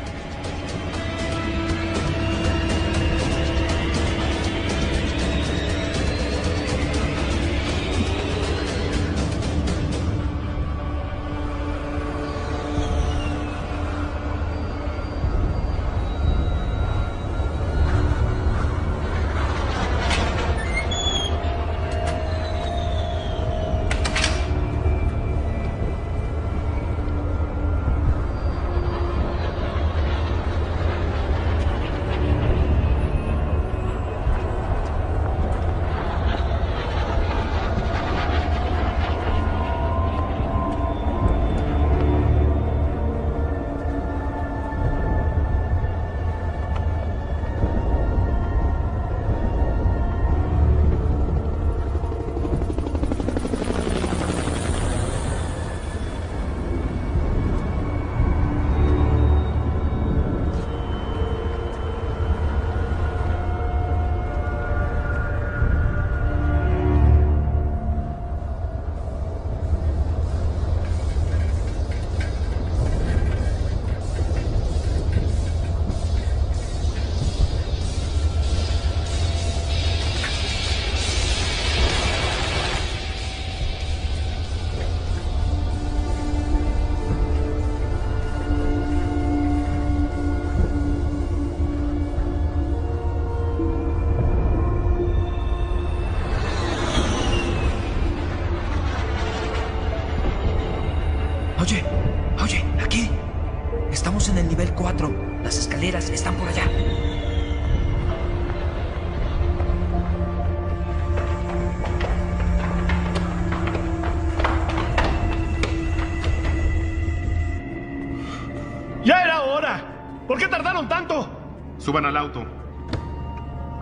Suban al auto.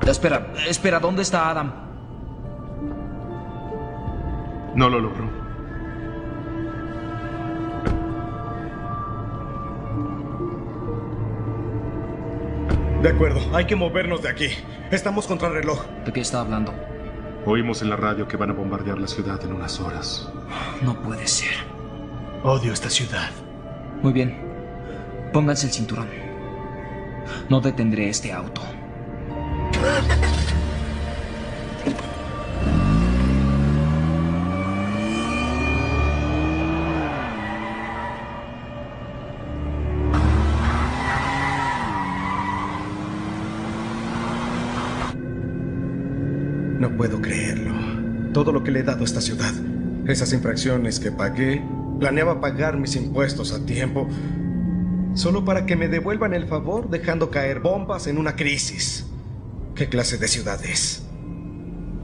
Espera, espera, ¿dónde está Adam? No lo logró. De acuerdo, hay que movernos de aquí. Estamos contra el reloj. ¿De qué está hablando? Oímos en la radio que van a bombardear la ciudad en unas horas. No puede ser. Odio esta ciudad. Muy bien. Pónganse el cinturón. No detendré este auto. No puedo creerlo. Todo lo que le he dado a esta ciudad, esas infracciones que pagué, planeaba pagar mis impuestos a tiempo, solo para que me devuelvan el favor dejando caer bombas en una crisis. ¿Qué clase de ciudad es?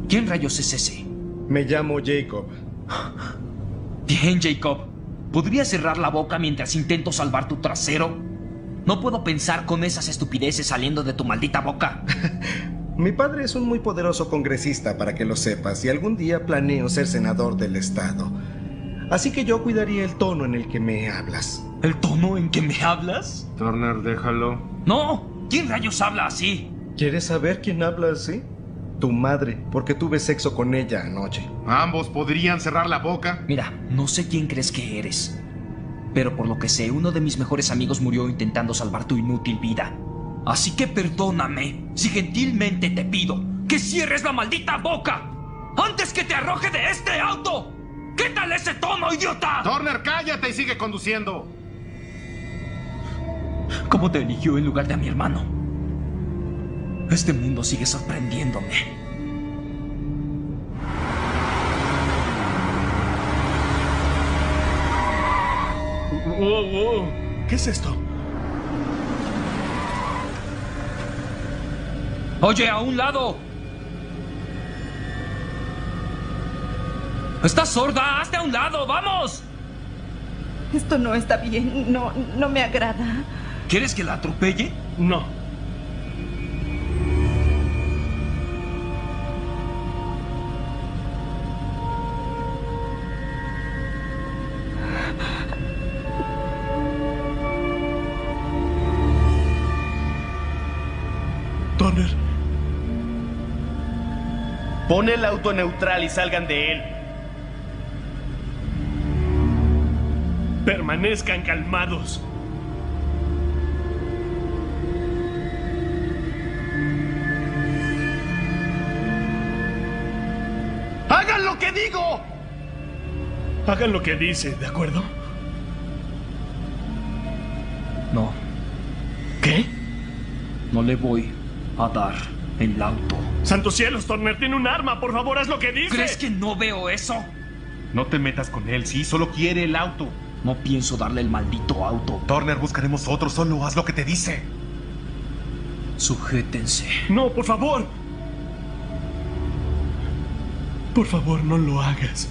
¿Quién rayos es ese? Me llamo Jacob. Bien, Jacob. ¿Podrías cerrar la boca mientras intento salvar tu trasero? No puedo pensar con esas estupideces saliendo de tu maldita boca. [LAUGHS] Mi padre es un muy poderoso congresista, para que lo sepas, y algún día planeo ser senador del estado. Así que yo cuidaría el tono en el que me hablas. ¿El tono en que me hablas? Turner, déjalo. No. ¿Quién rayos habla así? ¿Quieres saber quién habla así? Tu madre, porque tuve sexo con ella anoche. Ambos podrían cerrar la boca. Mira, no sé quién crees que eres. Pero por lo que sé, uno de mis mejores amigos murió intentando salvar tu inútil vida. Así que perdóname si gentilmente te pido que cierres la maldita boca antes que te arroje de este auto. ¿Qué tal ese tono, idiota? Turner, cállate y sigue conduciendo. ¿Cómo te eligió en lugar de a mi hermano? Este mundo sigue sorprendiéndome. Wow, wow. ¿Qué es esto? Oye, a un lado. ¿Estás sorda? ¡Hazte a un lado! ¡Vamos! Esto no está bien. No, no me agrada. ¿Quieres que la atropelle? No. Pon el auto neutral y salgan de él. Permanezcan calmados. ¡Hagan lo que digo! Hagan lo que dice, ¿de acuerdo? No. ¿Qué? No le voy a dar el auto. ¡Santos cielos, Turner tiene un arma! ¡Por favor, haz lo que dice! ¿Crees que no veo eso? No te metas con él, sí, solo quiere el auto. No pienso darle el maldito auto. Turner, buscaremos otro, solo haz lo que te dice. Sujétense. No, por favor. Por favor, no lo hagas.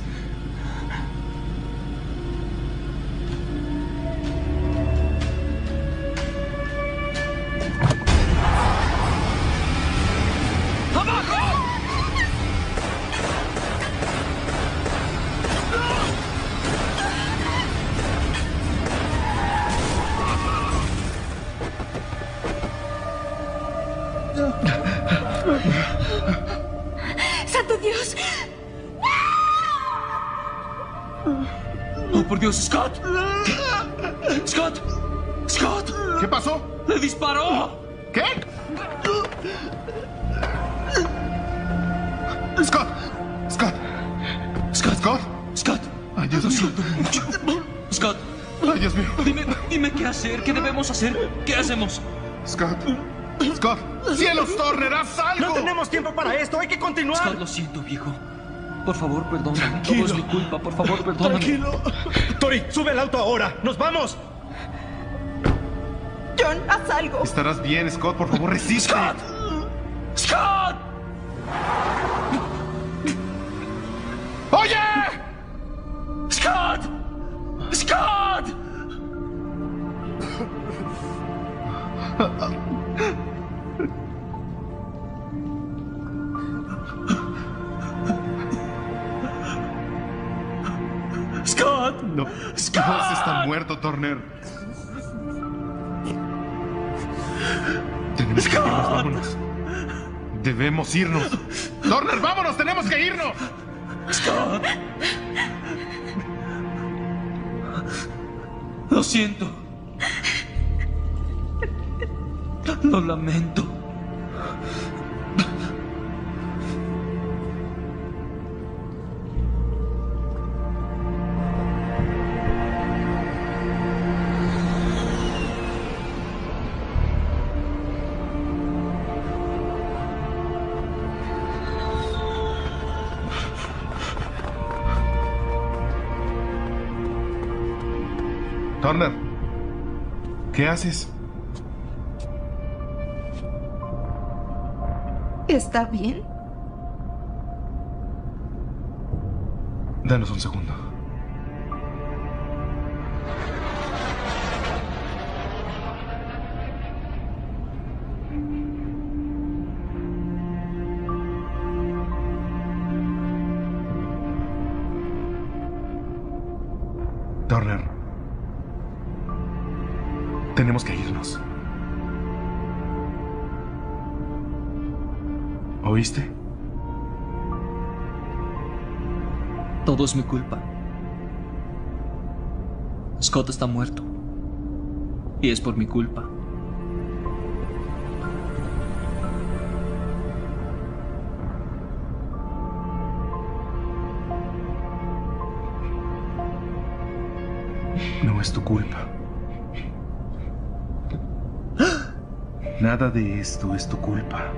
Scott. Scott. Ay, Dios Lo mío. siento mucho. Scott. Ay, Dios mío. Dime, dime qué hacer, qué debemos hacer, qué hacemos. Scott. Scott. ¡Cielos, Turner, haz algo! No tenemos tiempo para esto, hay que continuar. Scott, lo siento, viejo. Por favor, perdóname. Tranquilo. Todo es mi culpa, por favor, perdóname. Tranquilo. Tori, sube el auto ahora. ¡Nos vamos! John, haz algo. Estarás bien, Scott, por favor, resiste. Turner. Tenemos que irnos, vámonos. Debemos irnos. Turner, vámonos, tenemos que irnos. ¡Scott! Lo siento. Lo lamento. ¿Qué haces? ¿Está bien? Danos un segundo. Todo es mi culpa. Scott está muerto. Y es por mi culpa. No es tu culpa. Nada de esto es tu culpa.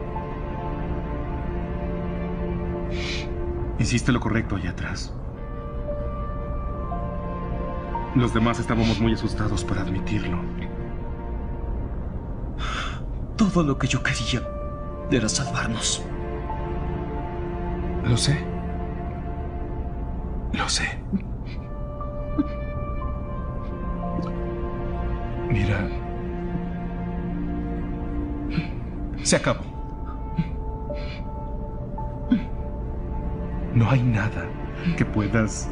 Hiciste lo correcto allá atrás. Los demás estábamos muy asustados para admitirlo. Todo lo que yo quería era salvarnos. Lo sé. Lo sé. Mira. Se acabó. No hay nada que puedas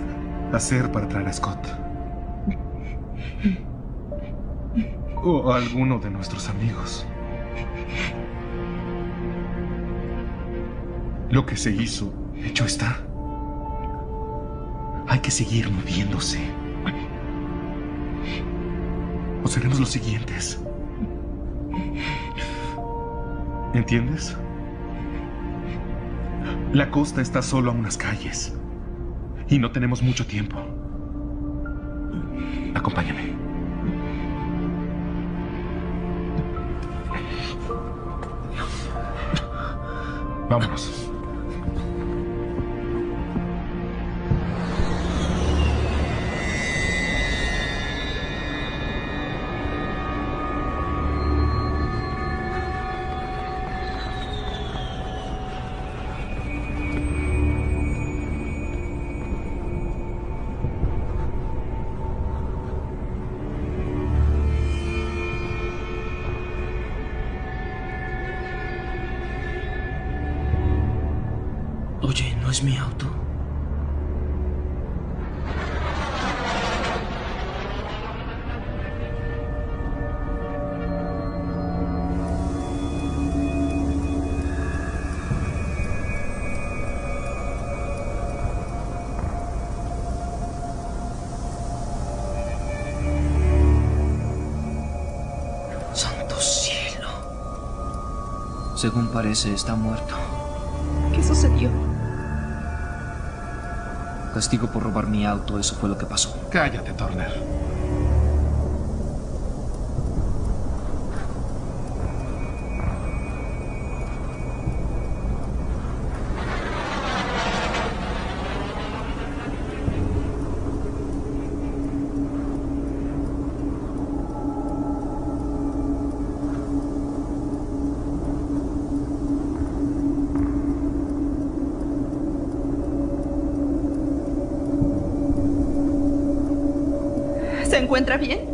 hacer para traer a Scott. O a alguno de nuestros amigos. Lo que se hizo, hecho está. Hay que seguir moviéndose. o seremos los siguientes. ¿Entiendes? La costa está solo a unas calles y no tenemos mucho tiempo. Acompáñame. Vámonos. Según parece, está muerto. ¿Qué sucedió? Castigo por robar mi auto, eso fue lo que pasó. Cállate, Turner. Encuentra bien?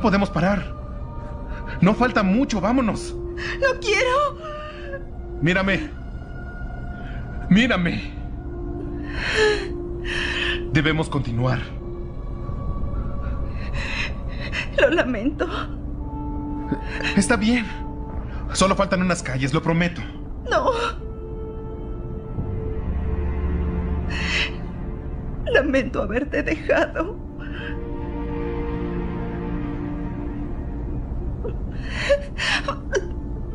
No podemos parar. No falta mucho, vámonos. No quiero. Mírame. Mírame. Debemos continuar. Lo lamento. Está bien. Solo faltan unas calles, lo prometo. No. Lamento haberte dejado.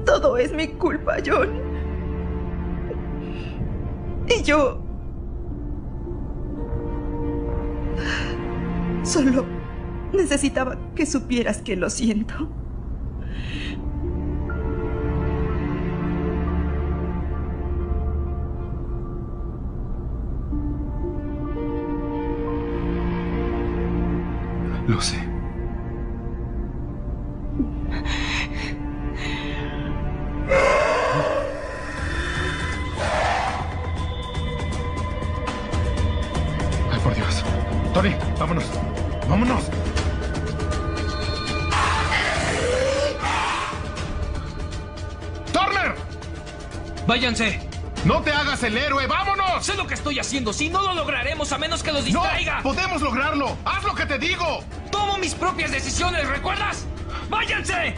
Todo es mi culpa, John. Y yo... Solo necesitaba que supieras que lo siento. Lo sé. Váyanse. ¡No te hagas el héroe! ¡Vámonos! Sé lo que estoy haciendo. Si no lo lograremos a menos que los distraiga. ¡No! ¡Podemos lograrlo! ¡Haz lo que te digo! Tomo mis propias decisiones, ¿recuerdas? ¡Váyanse!